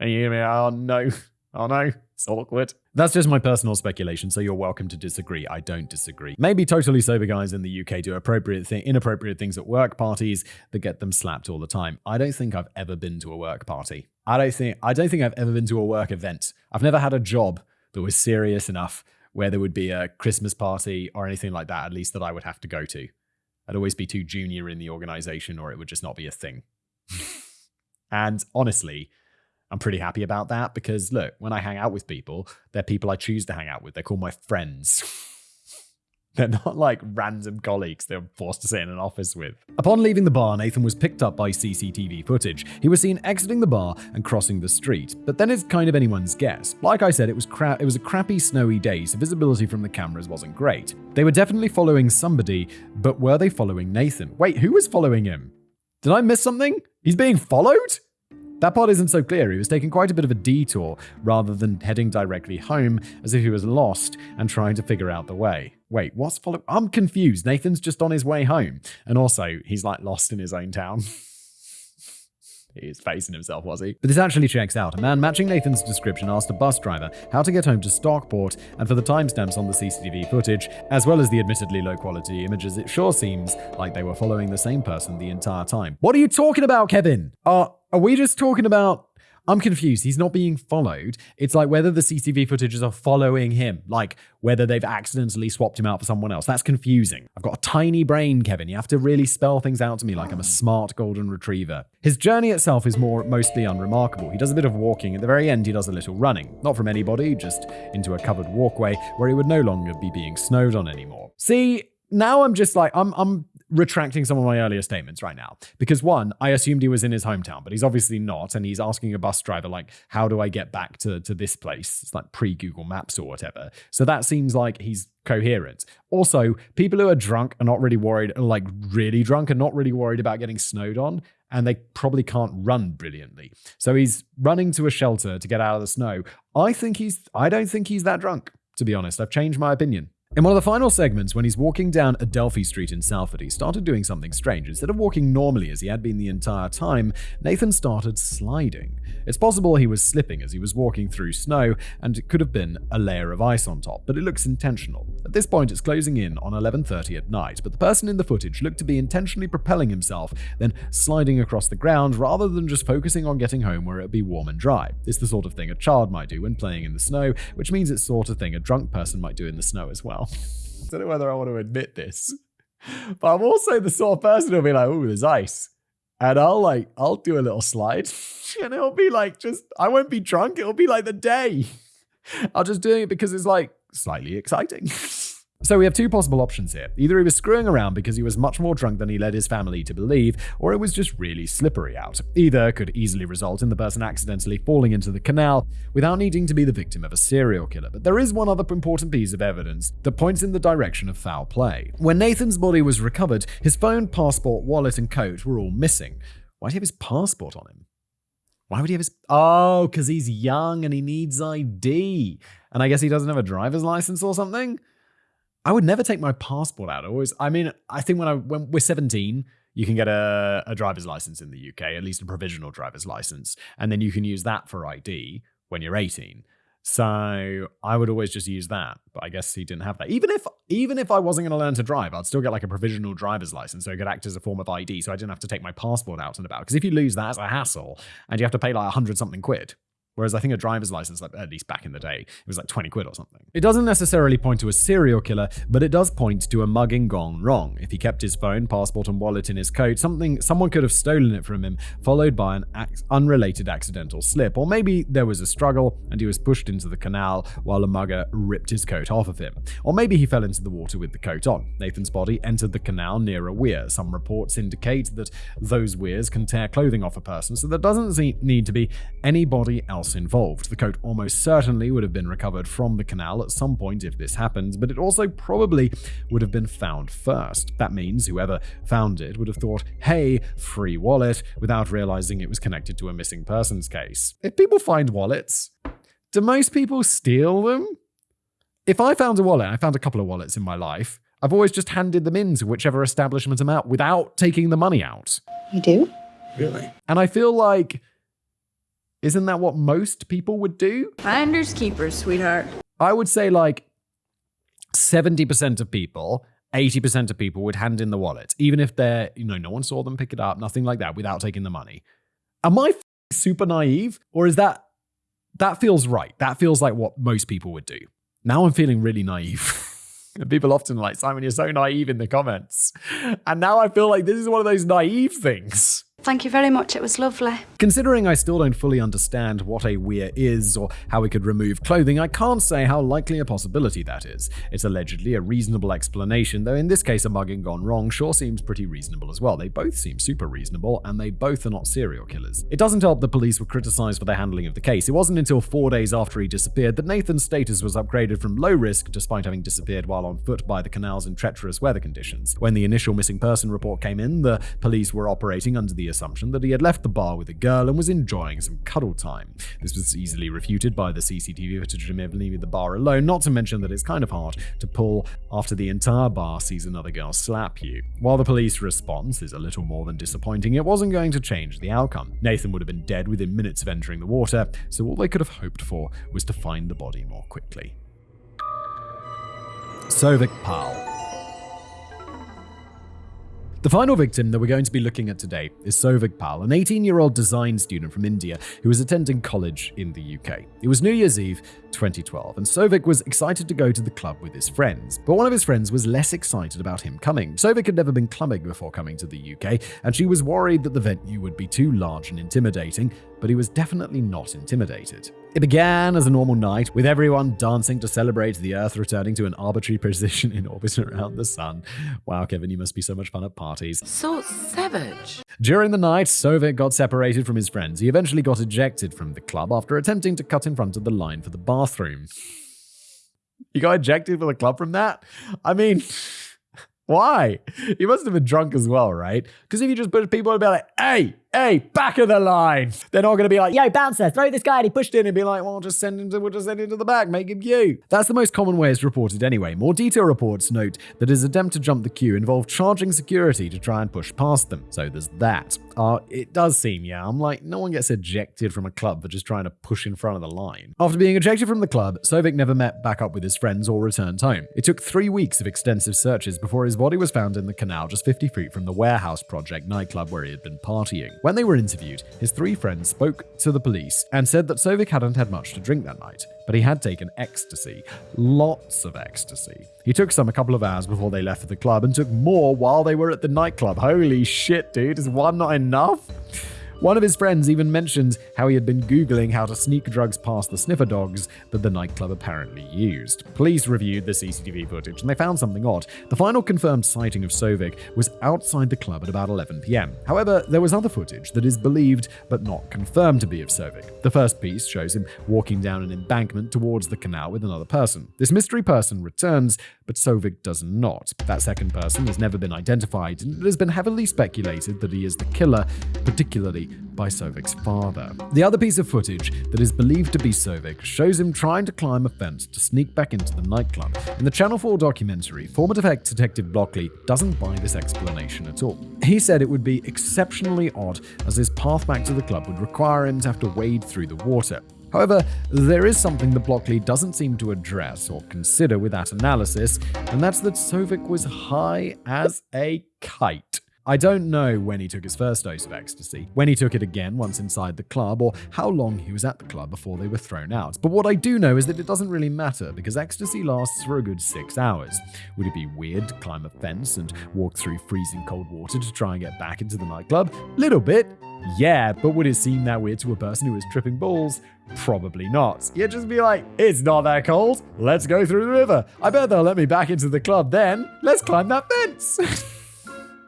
And you're going to be oh no, oh no, it's awkward. That's just my personal speculation, so you're welcome to disagree. I don't disagree. Maybe totally sober guys in the UK do appropriate thi- inappropriate things at work parties that get them slapped all the time. I don't think I've ever been to a work party. I don't think I don't think I've ever been to a work event. I've never had a job that was serious enough where there would be a Christmas party or anything like that, at least that I would have to go to. I'd always be too junior in the organization or it would just not be a thing. and honestly, I'm pretty happy about that because look, when I hang out with people, they're people I choose to hang out with. They're called my friends. They're not like random colleagues they're forced to sit in an office with. Upon leaving the bar, Nathan was picked up by CCTV footage. He was seen exiting the bar and crossing the street. But then it's kind of anyone's guess. Like I said, it was cra- it was a crappy snowy day, so visibility from the cameras wasn't great. They were definitely following somebody, but were they following Nathan? Wait, who was following him? Did I miss something? He's being followed? That part isn't so clear. He was taking quite a bit of a detour rather than heading directly home as if he was lost and trying to figure out the way. Wait, what's follow? I'm confused. Nathan's just on his way home. And also, he's like lost in his own town. [LAUGHS] He facing himself, was he? But this actually checks out. A man matching Nathan's description asked a bus driver how to get home to Stockport, and for the timestamps on the CCTV footage, as well as the admittedly low quality images, it sure seems like they were following the same person the entire time. What are you talking about, Kevin? Are, are we just talking about I'm confused. He's not being followed. It's like whether the CCTV footages are following him, like whether they've accidentally swapped him out for someone else. That's confusing. I've got a tiny brain, Kevin. You have to really spell things out to me like I'm a smart golden retriever. His journey itself is more mostly unremarkable. He does a bit of walking. At the very end, he does a little running. Not from anybody, just into a covered walkway where he would no longer be being snowed on anymore. See, now I'm just like I'm I'm retracting some of my earlier statements right now. Because one, I assumed he was in his hometown, but he's obviously not. And he's asking a bus driver, like, how do I get back to, to this place? It's like pre Google Maps or whatever. So that seems like he's coherent. Also, people who are drunk are not really worried, like really drunk, are not really worried about getting snowed on. And they probably can't run brilliantly. So he's running to a shelter to get out of the snow. I think he's, I don't think he's that drunk, to be honest. I've changed my opinion. In one of the final segments, when he's walking down Adelphi Street in Salford, he started doing something strange. Instead of walking normally as he had been the entire time, Nathan started sliding. It's possible he was slipping as he was walking through snow, and it could have been a layer of ice on top, but it looks intentional. At this point, it's closing in on 11:30 at night, but the person in the footage looked to be intentionally propelling himself, then sliding across the ground rather than just focusing on getting home where it'd be warm and dry. It's the sort of thing a child might do when playing in the snow, which means it's sort of thing a drunk person might do in the snow as well. [LAUGHS] I don't know whether I want to admit this, but I'm also the sort of person who'll be like, "Oh, there's ice," and I'll like, I'll do a little slide, [LAUGHS] and it'll be like just, I won't be drunk. It'll be like the day. I'll just doing it because it's like slightly exciting. [LAUGHS] So we have two possible options here. Either he was screwing around because he was much more drunk than he led his family to believe, or it was just really slippery out. Either could easily result in the person accidentally falling into the canal without needing to be the victim of a serial killer. But there is one other important piece of evidence that points in the direction of foul play. When Nathan's body was recovered, his phone, passport, wallet, and coat were all missing. Why do he have his passport on him? Why would he have his. Oh, because he's young and he needs ID. And I guess he doesn't have a driver's license or something? I would never take my passport out. I always, I mean, I think when I when we're 17, you can get a, a driver's license in the UK, at least a provisional driver's license, and then you can use that for ID when you're 18. So I would always just use that, but I guess he didn't have that. Even if even if I wasn't going to learn to drive, I'd still get like a provisional driver's license, so it could act as a form of ID, so I didn't have to take my passport out and about. Because if you lose that, it's a hassle, and you have to pay like a hundred something quid. Whereas I think a driver's license, like at least back in the day, it was like 20 quid or something. It doesn't necessarily point to a serial killer, but it does point to a mugging gone wrong. If he kept his phone, passport, and wallet in his coat, something someone could have stolen it from him, followed by an unrelated accidental slip. Or maybe there was a struggle and he was pushed into the canal while a mugger ripped his coat off of him. Or maybe he fell into the water with the coat on. Nathan's body entered the canal near a weir. Some reports indicate that those weirs can tear clothing off a person, so there doesn't need to be anybody else involved. The coat almost certainly would have been recovered from the canal at some point if this happened, but it also probably would have been found first. That means whoever found it would have thought, hey, free wallet, without realizing it was connected to a missing persons case. If people find wallets, do most people steal them? If I found a wallet, I found a couple of wallets in my life, I've always just handed them in to whichever establishment I'm at without taking the money out. You do? Really? And I feel like, isn't that what most people would do? Finders keepers, sweetheart. I would say like 70% of people, 80% of people would hand in the wallet, even if they're, you know, no one saw them pick it up, nothing like that, without taking the money. Am I super naive? Or is that, that feels right? That feels like what most people would do. Now I'm feeling really naive. [LAUGHS] And people often are like, Simon, you're so naive in the comments. And now I feel like this is one of those naive things. Thank you very much. It was lovely. Considering I still don't fully understand what a weir is or how we could remove clothing, I can't say how likely a possibility that is. It's allegedly a reasonable explanation, though in this case a mugging gone wrong sure seems pretty reasonable as well. They both seem super reasonable, and they both are not serial killers. It doesn't help the police were criticized for their handling of the case. It wasn't until four days after he disappeared that Nathan's status was upgraded from low risk, despite having disappeared while on foot by the canals in treacherous weather conditions. When the initial missing person report came in, the police were operating under the assumption that he had left the bar with a girl and was enjoying some cuddle time. This was easily refuted by the CCTV footage of him leaving the bar alone, not to mention that it's kind of hard to pull after the entire bar sees another girl slap you. While the police response is a little more than disappointing, it wasn't going to change the outcome. Nathan would have been dead within minutes of entering the water, so all they could have hoped for was to find the body more quickly. Souvik Pal. The final victim that we're going to be looking at today is Souvik Pal, an 18 year old design student from India who was attending college in the UK. It was New Year's Eve 2012, and Souvik was excited to go to the club with his friends. But one of his friends was less excited about him coming. Souvik had never been clubbing before coming to the UK, and she was worried that the venue would be too large and intimidating, but he was definitely not intimidated. It began as a normal night, with everyone dancing to celebrate the Earth returning to an arbitrary [LAUGHS] position in orbit around the Sun. Wow, Kevin, you must be so much fun at parties. So savage. During the night, Souvik got separated from his friends. He eventually got ejected from the club after attempting to cut in front of the line for the bathroom. You got ejected from the club from that? I mean, [LAUGHS] why? He must have been drunk as well, right? Because if you just put people and be like, hey, hey, back of the line, they're not going to be like, Yo, bouncer, throw this guy and he pushed in and be like, well, just send him to, we'll just send him to the back, make him you. That's the most common way it's reported anyway. More detailed reports note that his attempt to jump the queue involved charging security to try and push past them. So there's that. Uh, it does seem, yeah, I'm like, no one gets ejected from a club for just trying to push in front of the line. After being ejected from the club, Souvik never met back up with his friends or returned home. It took three weeks of extensive searches before his body was found in the canal just 50 feet from the Warehouse Project nightclub where he had been partying. When they were interviewed, his three friends spoke to the police and said that Souvik hadn't had much to drink that night, but he had taken ecstasy. Lots of ecstasy. He took some a couple of hours before they left for the club and took more while they were at the nightclub. Holy shit, dude. Is one not enough? One of his friends even mentioned how he had been Googling how to sneak drugs past the sniffer dogs that the nightclub apparently used. Police reviewed the CCTV footage and they found something odd. The final confirmed sighting of Souvik was outside the club at about 11 pm. However, there was other footage that is believed but not confirmed to be of Souvik. The first piece shows him walking down an embankment towards the canal with another person. This mystery person returns, but Souvik does not. That second person has never been identified, and it has been heavily speculated that he is the killer, particularly by Souvik's father. The other piece of footage that is believed to be Souvik shows him trying to climb a fence to sneak back into the nightclub. In the Channel 4 documentary, former detective Blockley doesn't buy this explanation at all. He said it would be exceptionally odd as his path back to the club would require him to have to wade through the water. However, there is something that Blockley doesn't seem to address or consider with that analysis, and that's that Souvik was high as a kite. I don't know when he took his first dose of ecstasy, when he took it again once inside the club, or how long he was at the club before they were thrown out. But what I do know is that it doesn't really matter because ecstasy lasts for a good six hours. Would it be weird to climb a fence and walk through freezing cold water to try and get back into the nightclub? Little bit. Yeah, but would it seem that weird to a person who was tripping balls? Probably not. You'd just be like, it's not that cold. Let's go through the river. I bet they'll let me back into the club then. Let's climb that fence. [LAUGHS]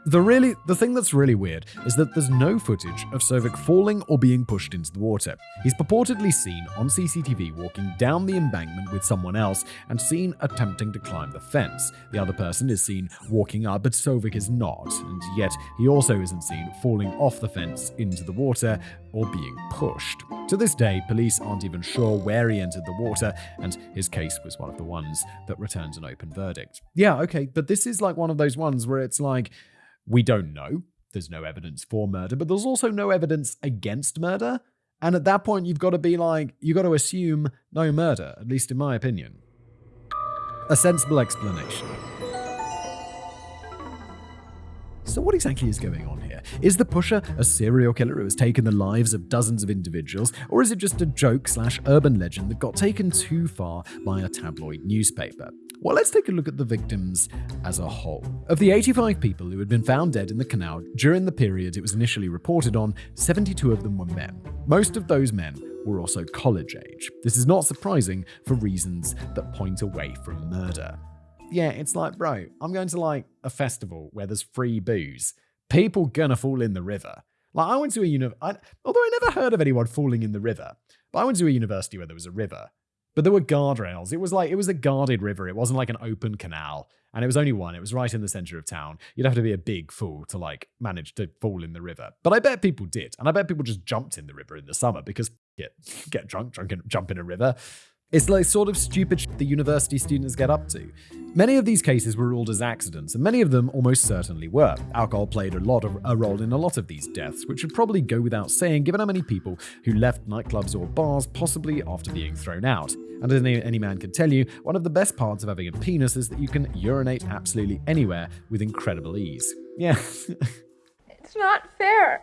The really the thing that's really weird is that there's no footage of Souvik falling or being pushed into the water. He's purportedly seen on CCTV walking down the embankment with someone else and seen attempting to climb the fence. The other person is seen walking up, but Souvik is not, and yet he also isn't seen falling off the fence into the water or being pushed. To this day, police aren't even sure where he entered the water, and his case was one of the ones that returns an open verdict. Yeah, okay, but this is like one of those ones where it's like we don't know. There's no evidence for murder, but there's also no evidence against murder. And at that point, you've got to be like, you've got to assume no murder, at least in my opinion. A sensible explanation. So, what exactly is going on here? Is the pusher a serial killer who has taken the lives of dozens of individuals, or is it just a joke slash urban legend that got taken too far by a tabloid newspaper? Well, let's take a look at the victims as a whole. Of the 85 people who had been found dead in the canal during the period it was initially reported on, 72 of them were men. Most of those men were also college age. This is not surprising for reasons that point away from murder. Yeah, it's like, bro, I'm going to like a festival where there's free booze. People gonna fall in the river. Like I went to a uni, I, although I never heard of anyone falling in the river, but I went to a university where there was a river, but there were guardrails. It was like it was a guarded river. It wasn't like an open canal, and it was only one. It was right in the center of town. You'd have to be a big fool to like manage to fall in the river. But I bet people did, and I bet people just jumped in the river in the summer because get get drunk, drunk, and jump in a river. It's like sort of stupid shit the university students get up to. Many of these cases were ruled as accidents, and many of them almost certainly were. Alcohol played a lot of a role in a lot of these deaths, which should probably go without saying given how many people who left nightclubs or bars possibly after being thrown out. And as any, any man can tell you, one of the best parts of having a penis is that you can urinate absolutely anywhere with incredible ease. Yeah. [LAUGHS] It's not fair.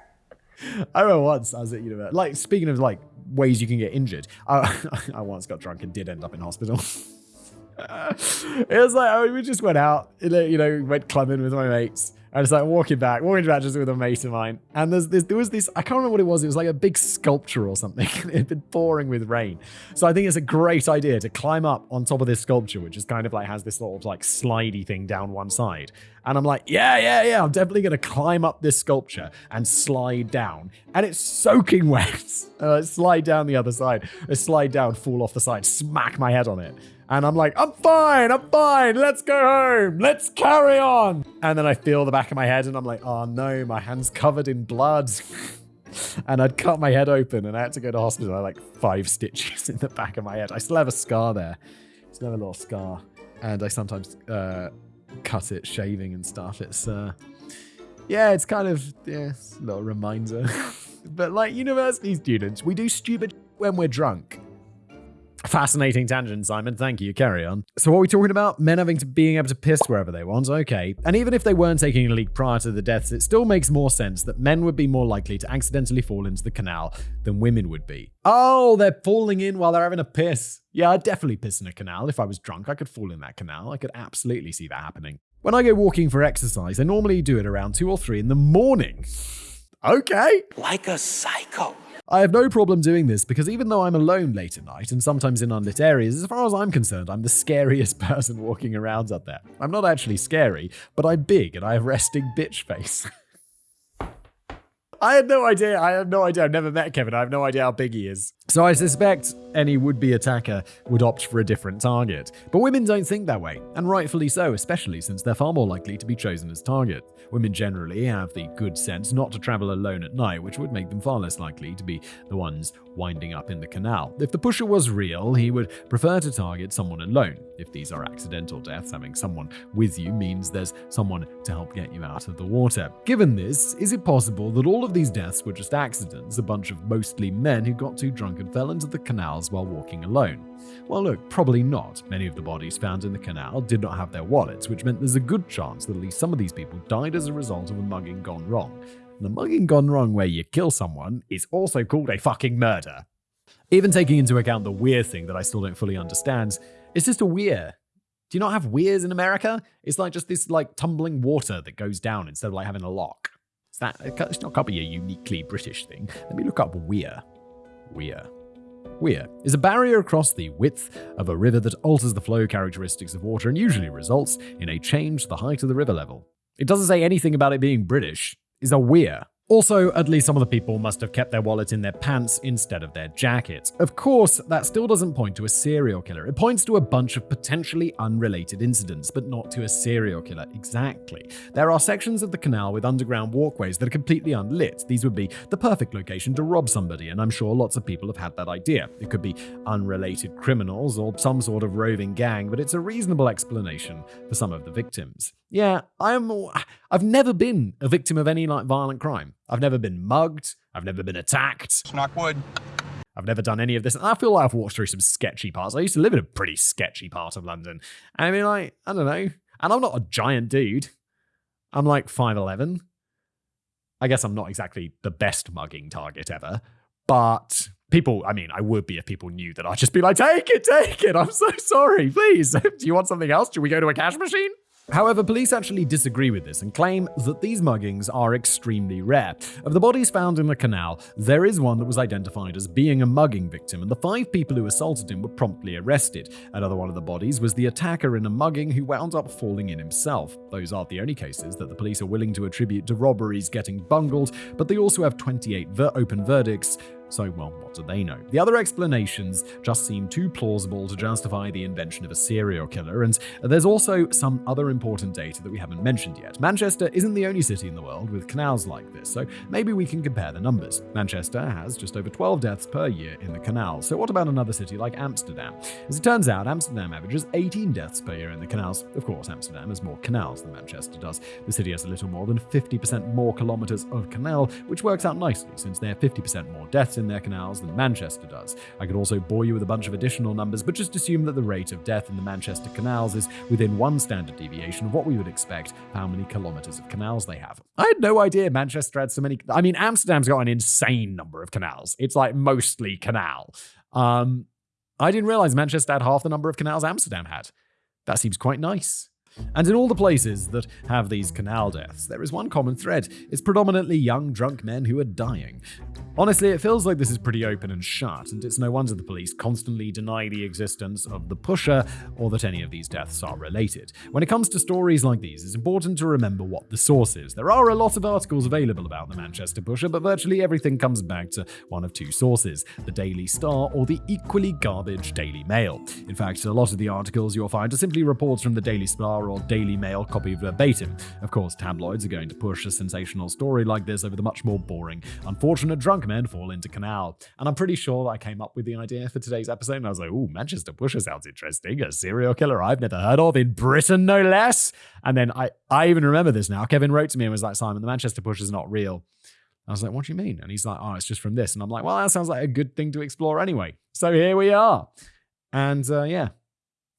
[LAUGHS] I remember once I was at university. Like speaking of like ways you can get injured, I, [LAUGHS] I once got drunk and did end up in hospital. [LAUGHS] it was like oh, we just went out, you know, went clubbing with my mates. I was like walking back, walking back just with a mate of mine. And there's this, there was this, I can't remember what it was. It was like a big sculpture or something. [LAUGHS] it had been pouring with rain. So I think it's a great idea to climb up on top of this sculpture, which is kind of like has this sort of like slidey thing down one side. And I'm like, yeah, yeah, yeah, I'm definitely going to climb up this sculpture and slide down. And it's soaking wet. [LAUGHS] Uh, slide down the other side. I slide down, fall off the side, smack my head on it. And I'm like, I'm fine, I'm fine, let's go home, let's carry on. And then I feel the back of my head and I'm like, oh no, my hand's covered in blood. [LAUGHS] and I'd cut my head open and I had to go to hospital. I had like five stitches [LAUGHS] in the back of my head. I still have a scar there. Still have a little scar. And I sometimes uh, cut it shaving and stuff. It's, uh, yeah, it's kind of, yeah, it's a little reminder. [LAUGHS] but like university students, we do stupid when we're drunk. Fascinating tangent, Simon. Thank you. Carry on. So, what are we talking about? Men having to being able to piss wherever they want. Okay. And even if they weren't taking a leak prior to the deaths, it still makes more sense that men would be more likely to accidentally fall into the canal than women would be. Oh, they're falling in while they're having a piss. Yeah, I'd definitely piss in a canal. If I was drunk, I could fall in that canal. I could absolutely see that happening. When I go walking for exercise, I normally do it around two or three in the morning. Okay. Like a psycho. I have no problem doing this because even though I'm alone late at night and sometimes in unlit areas, as far as I'm concerned, I'm the scariest [LAUGHS] person walking around up there. I'm not actually scary, but I'm big and I have resting bitch face. [LAUGHS] I had no idea. I have no idea. I've never met Kevin. I have no idea how big he is. So I suspect any would be attacker would opt for a different target. But women don't think that way, and rightfully so, especially since they're far more likely to be chosen as target. Women generally have the good sense not to travel alone at night, which would make them far less likely to be the ones winding up in the canal. If the pusher was real, he would prefer to target someone alone. If these are accidental deaths, having someone with you means there's someone to help get you out of the water. Given this, is it possible that all of these deaths were just accidents, a bunch of mostly men who got too drunk and fell into the canals while walking alone? Well, look, probably not. Many of the bodies found in the canal did not have their wallets, which meant there's a good chance that at least some of these people died as a result of a mugging gone wrong. And a mugging gone wrong where you kill someone is also called a fucking murder. Even taking into account the weir thing that I still don't fully understand, it's just a weir. Do you not have weirs in America? It's like just this like tumbling water that goes down instead of like having a lock. Is that it's not can't be a uniquely British thing. Let me look up weir. Weir. Weir is a barrier across the width of a river that alters the flow characteristics of water and usually results in a change to the height of the river level. It doesn't say anything about it being British. Is a weir. Also, at least some of the people must have kept their wallet in their pants instead of their jackets. Of course, that still doesn't point to a serial killer. It points to a bunch of potentially unrelated incidents, but not to a serial killer exactly. There are sections of the canal with underground walkways that are completely unlit. These would be the perfect location to rob somebody, and I'm sure lots of people have had that idea. It could be unrelated criminals or some sort of roving gang, but it's a reasonable explanation for some of the victims. Yeah, I'm. I've never been a victim of any like violent crime. I've never been mugged. I've never been attacked. Knock wood. I've never done any of this. And I feel like I've walked through some sketchy parts. I used to live in a pretty sketchy part of London. And I mean, like, I don't know. And I'm not a giant dude. I'm like 5'11. I guess I'm not exactly the best mugging target ever. But people, I mean, I would be if people knew that I'd just be like, take it, take it. I'm so sorry. Please. [LAUGHS] Do you want something else? Should we go to a cash machine? However, police actually disagree with this and claim that these muggings are extremely rare. Of the bodies found in the canal, there is one that was identified as being a mugging victim, and the five people who assaulted him were promptly arrested. Another one of the bodies was the attacker in a mugging who wound up falling in himself. Those aren't the only cases that the police are willing to attribute to robberies getting bungled, but they also have 28 ver- open verdicts so, well, what do they know? The other explanations just seem too plausible to justify the invention of a serial killer, and there's also some other important data that we haven't mentioned yet. Manchester isn't the only city in the world with canals like this, so maybe we can compare the numbers. Manchester has just over 12 deaths per year in the canal, so what about another city like Amsterdam? As it turns out, Amsterdam averages 18 deaths per year in the canals. Of course, Amsterdam has more canals than Manchester does. The city has a little more than 50% more kilometers of canal, which works out nicely since they have 50% more deaths in their canals than Manchester does. I could also bore you with a bunch of additional numbers, but just assume that the rate of death in the Manchester canals is within one standard deviation of what we would expect how many kilometers of canals they have. I had no idea Manchester had so many. I mean, Amsterdam's got an insane number of canals. It's like mostly canal. Um, I didn't realize Manchester had half the number of canals Amsterdam had. That seems quite nice. And in all the places that have these canal deaths, there is one common thread. It's predominantly young, drunk men who are dying. Honestly, it feels like this is pretty open and shut, and it's no wonder the police constantly deny the existence of the pusher or that any of these deaths are related. When it comes to stories like these, it's important to remember what the source is. There are a lot of articles available about the Manchester pusher, but virtually everything comes back to one of two sources the Daily Star or the equally garbage Daily Mail. In fact, a lot of the articles you'll find are simply reports from the Daily Star or Daily Mail copy verbatim. Of course, tabloids are going to push a sensational story like this over the much more boring, unfortunate drunk men fall into canal. And I'm pretty sure I came up with the idea for today's episode, and I was like, ooh, Manchester Pusher sounds interesting. A serial killer I've never heard of in Britain, no less. And then I, I even remember this now. Kevin wrote to me and was like, Simon, the Manchester Pusher's not real. I was like, what do you mean? And he's like, oh, it's just from this. And I'm like, well, that sounds like a good thing to explore anyway. So here we are. And uh, yeah,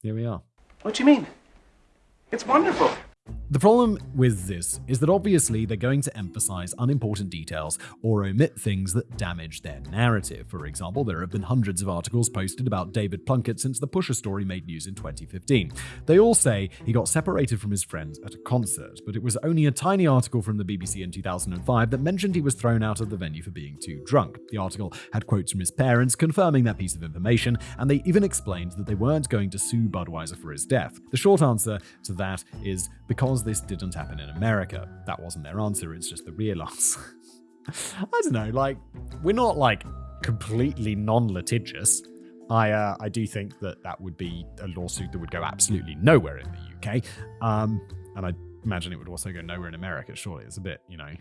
here we are. What do you mean? It's wonderful. The problem with this is that obviously they're going to emphasize unimportant details or omit things that damage their narrative. For example, there have been hundreds of articles posted about David Plunkett since the Pusher story made news in 2015. They all say he got separated from his friends at a concert, but it was only a tiny article from the BBC in 2005 that mentioned he was thrown out of the venue for being too drunk. The article had quotes from his parents confirming that piece of information, and they even explained that they weren't going to sue Budweiser for his death. The short answer to that is because this didn't happen in America. That wasn't their answer, it's just the real answer. [LAUGHS] I don't know, like, we're not like completely non litigious. I, uh, I do think that that would be a lawsuit that would go absolutely nowhere in the UK. Um, and I imagine it would also go nowhere in America, surely. It's a bit, you know.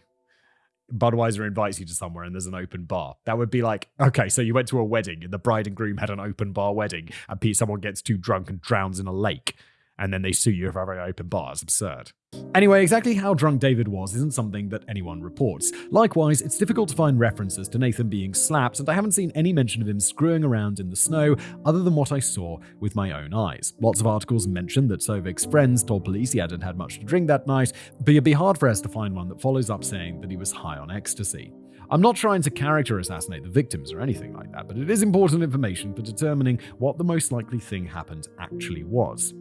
Budweiser invites you to somewhere and there's an open bar. That would be like, okay, so you went to a wedding and the bride and groom had an open bar wedding and someone gets too drunk and drowns in a lake and then they sue you for an open bar. Absurd. Anyway, exactly how drunk David was isn't something that anyone reports. Likewise, it's difficult to find references to Nathan being slapped, and I haven't seen any mention of him screwing around in the snow other than what I saw with my own eyes. Lots of articles mention that Souvik's friends told police he hadn't had much to drink that night, but it'd be hard for us to find one that follows up saying that he was high on ecstasy. I'm not trying to character assassinate the victims or anything like that, but it is important information for determining what the most likely thing happened actually was.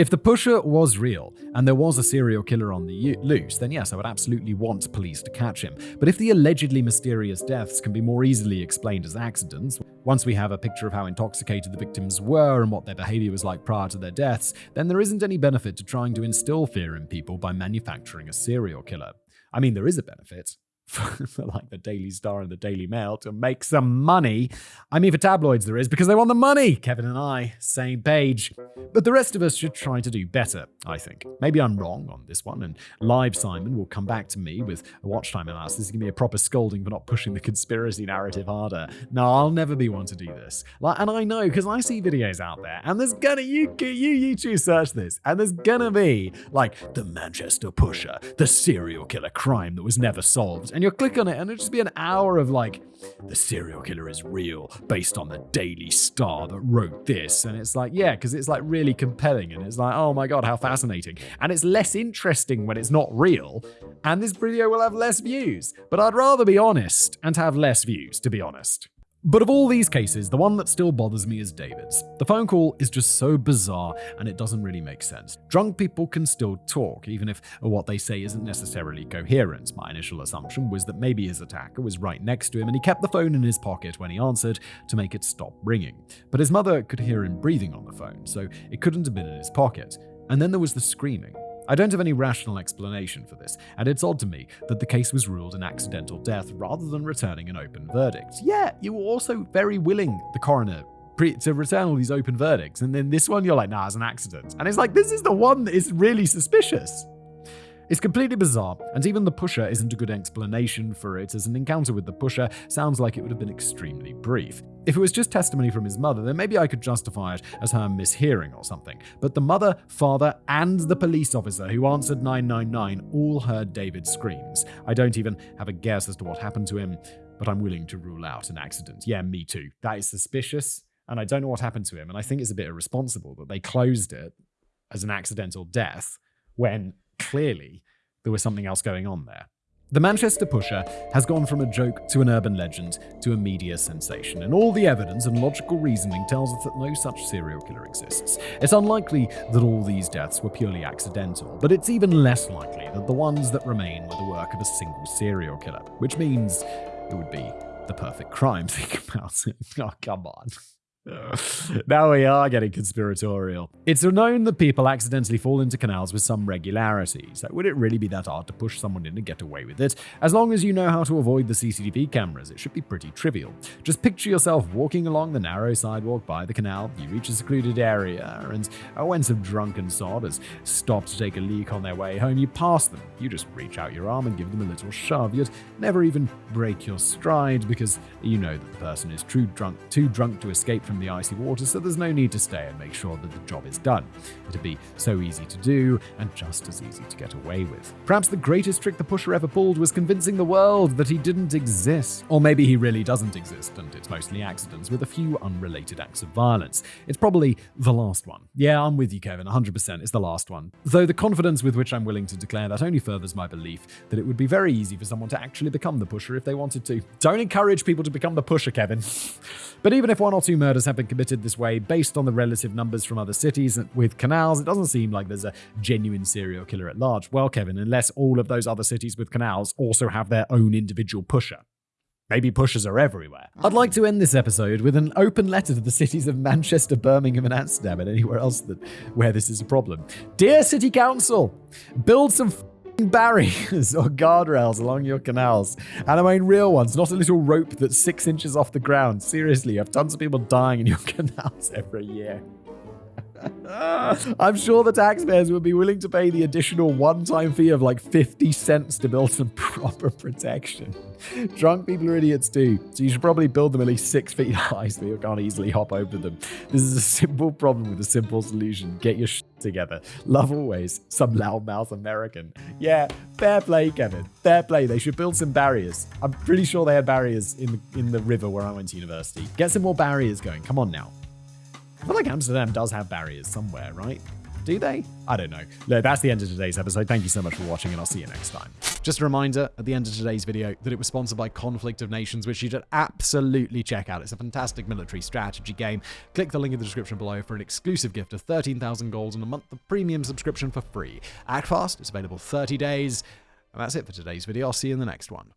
If the pusher was real and there was a serial killer on the loose, then yes, I would absolutely want police to catch him. But if the allegedly mysterious deaths can be more easily explained as accidents, once we have a picture of how intoxicated the victims were and what their behavior was like prior to their deaths, then there isn't any benefit to trying to instill fear in people by manufacturing a serial killer. I mean, there is a benefit [LAUGHS] like the Daily Star and the Daily Mail to make some money. I mean, for tabloids, there is because they want the money. Kevin and I, same page. But the rest of us should try to do better, I think. Maybe I'm wrong on this one, and Live Simon will come back to me with a watch time analysis. Give me a proper scolding for not pushing the conspiracy narrative harder. No, I'll never be one to do this. Like, and I know because I see videos out there, and there's gonna you you YouTube search this, and there's gonna be like the Manchester Pusher, the serial killer crime that was never solved And you'll click on it, and it'll just be an hour of like, the serial killer is real, based on the Daily Star that wrote this. And it's like, yeah, because it's like really compelling. And it's like, oh my God, how fascinating. And it's less interesting when it's not real. And this video will have less views. But I'd rather be honest and have less views, to be honest. But of all these cases, the one that still bothers me is David's. The phone call is just so bizarre and it doesn't really make sense. Drunk people can still talk, even if what they say isn't necessarily coherent. My initial assumption was that maybe his attacker was right next to him and he kept the phone in his pocket when he answered to make it stop ringing. But his mother could hear him breathing on the phone, so it couldn't have been in his pocket. And then there was the screaming. I don't have any rational explanation for this, and it's odd to me that the case was ruled an accidental death rather than returning an open verdict. Yeah, you were also very willing, the coroner, to return all these open verdicts, and then this one you're like, nah, it's an accident. And it's like, this is the one that is really suspicious. It's completely bizarre, and even the pusher isn't a good explanation for it, as an encounter with the pusher sounds like it would have been extremely brief. If it was just testimony from his mother, then maybe I could justify it as her mishearing or something. But the mother, father, and the police officer who answered 999 all heard David's screams. I don't even have a guess as to what happened to him, but I'm willing to rule out an accident. Yeah, me too. That is suspicious, and I don't know what happened to him, and I think it's a bit irresponsible that they closed it as an accidental death when clearly there was something else going on there. The Manchester Pusher has gone from a joke to an urban legend to a media sensation, and all the evidence and logical reasoning tells us that no such serial killer exists. It's unlikely that all these deaths were purely accidental, but it's even less likely that the ones that remain were the work of a single serial killer, which means it would be the perfect crime. Think about it. [LAUGHS] Oh, come on. [LAUGHS] now we are getting conspiratorial. It's known that people accidentally fall into canals with some regularity, so would it really be that hard to push someone in and get away with it? As long as you know how to avoid the CCTV cameras, it should be pretty trivial. Just picture yourself walking along the narrow sidewalk by the canal, you reach a secluded area, and when some drunken sod has stopped to take a leak on their way home, you pass them. You just reach out your arm and give them a little shove. You'd never even break your stride because you know that the person is too drunk, too drunk to escape from the icy water, so there's no need to stay and make sure that the job is done. It'd be so easy to do and just as easy to get away with. Perhaps the greatest trick the pusher ever pulled was convincing the world that he didn't exist. Or maybe he really doesn't exist and it's mostly accidents with a few unrelated acts of violence. It's probably the last one. Yeah, I'm with you, Kevin, 100%. It's the last one. Though the confidence with which I'm willing to declare that only furthers my belief that it would be very easy for someone to actually become the pusher if they wanted to. Don't encourage people to become the pusher, Kevin. [LAUGHS] but even if one or two murders have been committed this way based on the relative numbers from other cities with canals, it doesn't seem like there's a genuine serial killer at large. Well, Kevin, unless all of those other cities with canals also have their own individual pusher. Maybe pushers are everywhere. I'd like to end this episode with an open letter to the cities of Manchester, Birmingham, and Amsterdam, and anywhere else that where this is a problem. Dear City Council, build some barriers or guardrails along your canals. And I mean real ones, not a little rope that's six inches off the ground. Seriously, you have tons of people dying in your [LAUGHS] canals every year. I'm sure the taxpayers would be willing to pay the additional one time fee of like 50 cents to build some [LAUGHS] proper protection. Drunk people are idiots too, so you should probably build them at least six feet high so you can't easily hop over them. This is a simple problem with a simple solution. Get your shit together. Love always, some loudmouth American. Yeah, fair play, Kevin. Fair play. They should build some barriers. I'm pretty sure they had barriers in the, in the river where I went to university. Get some more barriers going. Come on now. I feel like Amsterdam does have barriers somewhere, right? Do they? I don't know. Look, that's the end of today's episode. Thank you so much for watching, and I'll see you next time. Just a reminder at the end of today's video that it was sponsored by Conflict of Nations, which you should absolutely check out. It's a fantastic military strategy game. Click the link in the description below for an exclusive gift of 13,000 gold and a month of premium subscription for free. Act fast, it's available 30 days. And that's it for today's video. I'll see you in the next one.